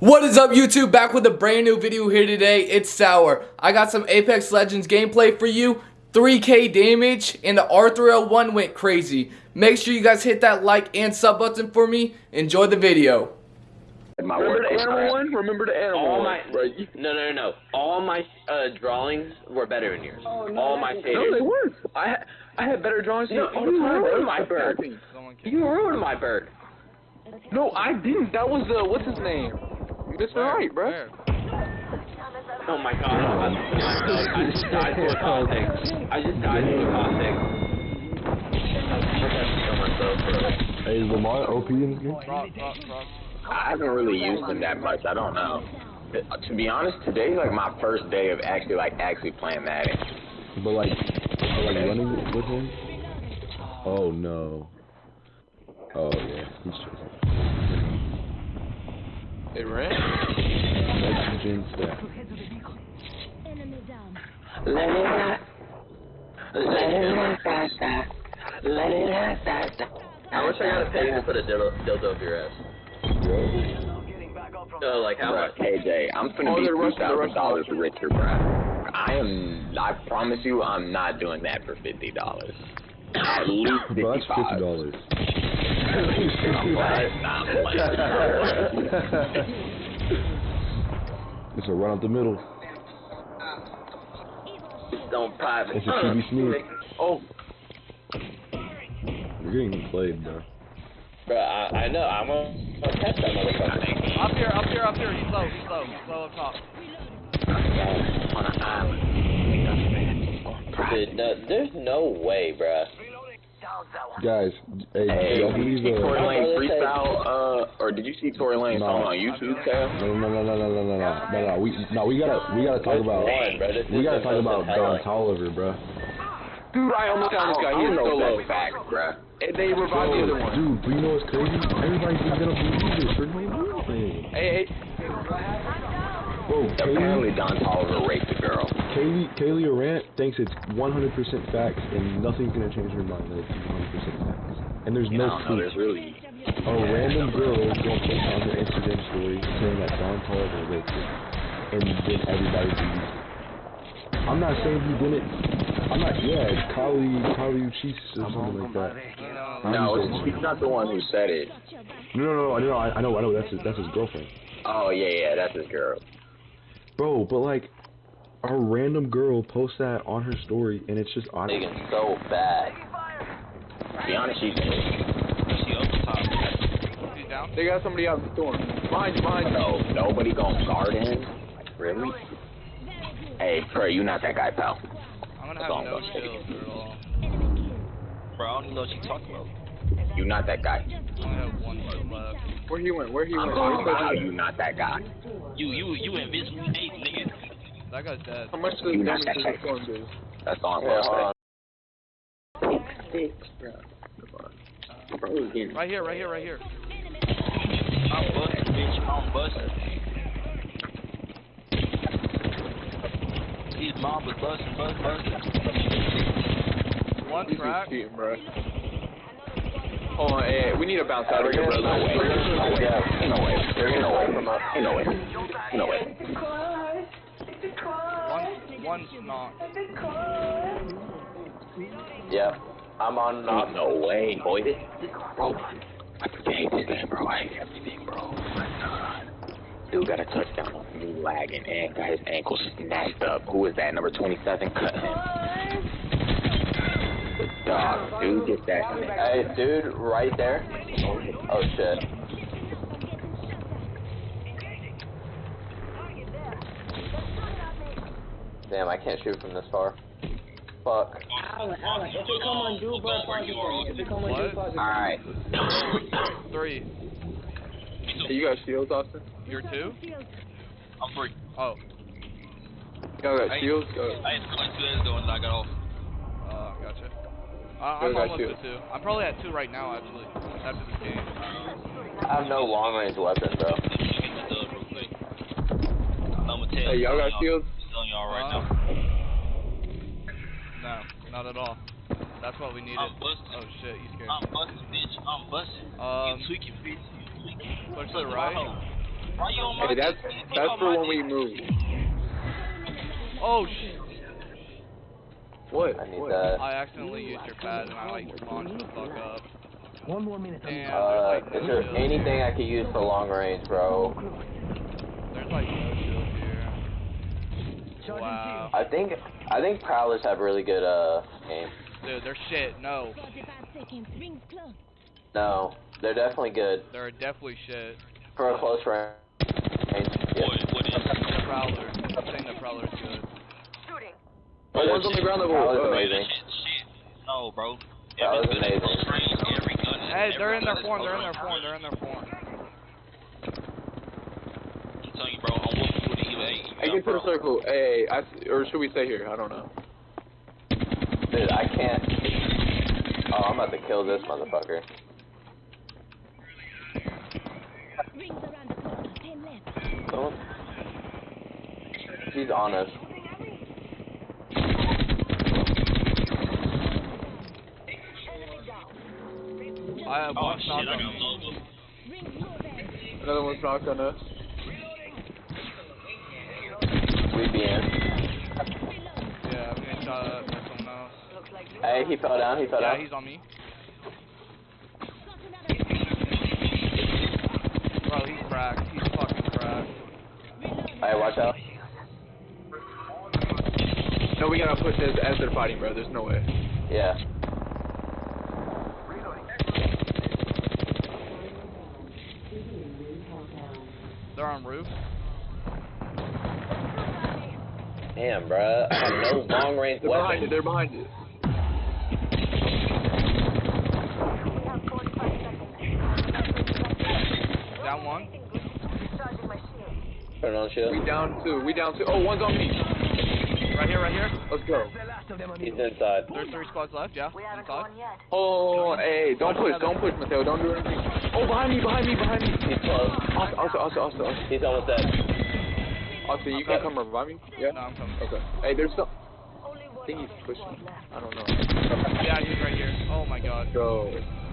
What is up YouTube? Back with a brand new video here today. It's Sour. I got some Apex Legends gameplay for you. 3k damage and the R301 went crazy. Make sure you guys hit that like and sub button for me. Enjoy the video. My Remember work the animal crap. one? Remember the animal All one? my Right. no no no no. All my uh, drawings were better than yours. All my No, they weren't. I had I had better drawings than No, you all the you time. ruined my bird. You ruined my bird. No, I didn't. That was uh, what's his name? Mr. Right, bro. Oh my god. I, I, I just died to a context. I just died to a context. Hey, is Lamar OP in this game? I haven't really used them that much. I don't know. Uh, To be honest, today's like my first day of actually like actually playing Madden. But like, but like running with him? Oh no. Oh yeah, he's chasing. They ran. Gen staff. Let it out. Let it out, da, da. Let it out, da, da. I wish I got a pay to put a dildo, dildo up your ass. Oh, like how much? KJ, I'm finna Oh, be two thousand dollars richer, bruh. I am. I promise you, I'm not doing that for fifty dollars. At least fifty Bro, that's fifty five. dollars. It's a run up the middle. Don't private. It's a QB sneak. Oh, You're getting played, bro. Bro, I, I know. I'm gonna gonna catch that motherfucker. Up here, up here, up here. He's low, he's low, he's low up top. On an island. Dude, no, there's no way, bro. Guys, hey, Hey, did you believe see Tory uh, Lane freestyle? Uh, or did you see Tory Lane's No. song on YouTube, Tab? no, no, no, no, no, no, no, no, no, no. We, no, we gotta, we gotta talk about, One, bro. We gotta talk about Don headline. Toliver, bro. dude, I almost I found this guy. I He is so low. that's fact, bruh. And they revived the other one. Dude, but you know what's crazy? Everybody's gonna believe this. They're gonna believe it. Hey, hey. Bro, Apparently, Don Toliver raped a girl. Kaylee, Kaylee Arant thinks it's 100% facts and nothing's gonna change her mind that it's 100% facts. And there's You no I don't know. proof. There's really. A random girl is gonna post on her Instagram story saying that Don Toliver raped her, and then everybody believes it. I'm not saying he didn't. I'm not. Yeah, Kali, Kali Uchis or something like that. No, I'm it's, just- not the one who said it. no, no, no, I know, I, I know, I know. That's his, that's his girlfriend. Oh yeah, yeah, that's his girl. Bro, but like, a random girl posts that on her story, and it's just honest. Nigga, so bad. To be honest, she's. He's. They got somebody out the storm. Behind you, behind you. No, nobody gonna guard him. Really? Hey, Trey, you not that guy, pal. I'm gonna That's have all I'm no gonna say. kills at all. Bro, I don't even know what you talking about. You not that guy. I only have one left. Where he went? Where he I'm went? talking Where about how you not that guy. You you you invincible Nate, nigga. That guy's dead. How much does You damage not does that the do? That's all I'm Yeah, hold gonna on. Bro, he's Right here, right here, right here. I'm busting, bitch. I'm busting. His mom was busting, busting, busting. One He's crack. just cheating, bro. Hold on, hey, we need to bounce out of here, Ain't brother. no way. Ain't no way. Ain't no way. Ain't no way. Ain't no way. One's not. Yep. I'm on Ain't knock. no way, boy. This, bro, I freaking hate this game, bro. I hate everything, bro. My god. Dude got a touchdown on me lagging and got his ankle snatched up. Who is that? Number 27? Cut him. Dog. Dude, get that. Hey, dude, right there. Oh shit. Damn, I can't shoot from this far. Fuck. Alan, Alan, if they come on dual blood project, if they come on dual project. Alright. Three. You got shields, Austin? You're two? I'm free. Oh. You got shields? Go. I just going to as the one I got off. Uh, gotcha. Uh, I'm almost at two. I'm probably at two right now, actually. After this game. I have no long range weapon, though. Hey, y'all got shields? I'm y'all right Uh, now. No, not at all. That's what we needed. I'm busting. Oh shit, you scared I'm me. busting, bitch. I'm busting. Um, you tweaking, bitch. You tweaking. push to the my right. Why you on my Hey, that's that's for when we move. Oh shit! What? I need what? that. I accidentally used your pad and I like launched the fuck up. One more minute. Damn, Uh, like is there anything I could use for long range, bro? There's like no shield here. Wow. I think I think Prowlers have really good uh aim. Dude, they're shit. No. 45 seconds. Rings close. No, they're definitely good They're definitely shit. for a close range. Yeah. What, what is The Prowler. I'm saying the Prowler's good. Oh, one's on the ground level. Prowler's Uh, amazing. shit, shit? No, bro. That was If it's good at amazing. close range, every gun is- Hey, they're in their form. They're in their form. They're in their form. Hey, get to the circle. Hey, I s or should we stay here? I don't know. Dude, I can't. Oh, I'm about to kill this motherfucker. Rings around the corner. Ten left. Don't. He's on us. I have Oh, one shit, knock on got me. low. Rings moving. Another one's knocked on us. We be in. Yeah, I'm getting shot at by someone else. Hey, he fell down. He fell Yeah, down. he's on me. Bro, he's cracked. He's fucking cracked. Hey, watch out. No, we gotta push as as they're fighting, bro. There's no way. Yeah. They're on roof. Damn, bro. I have no long range They're behind it. They're behind it. Down one. Turn on shield. We down two. We down two. Oh, one's on me. Right here, right here. Let's go. He's inside. There's three squads left. Yeah. We haven't inside. Gone yet. Oh, hey, don't push. Don't push, Mateo. Don't do anything. Oh, behind me, behind me, behind me. He's close. Austin, Austin, Austin, Austin. Austin. He's almost dead. Austin, you can come revive me? Yeah? No, I'm coming. Okay. Hey, there's some. I think he's pushing. I don't know. Yeah, he's right here. Oh my god. Go.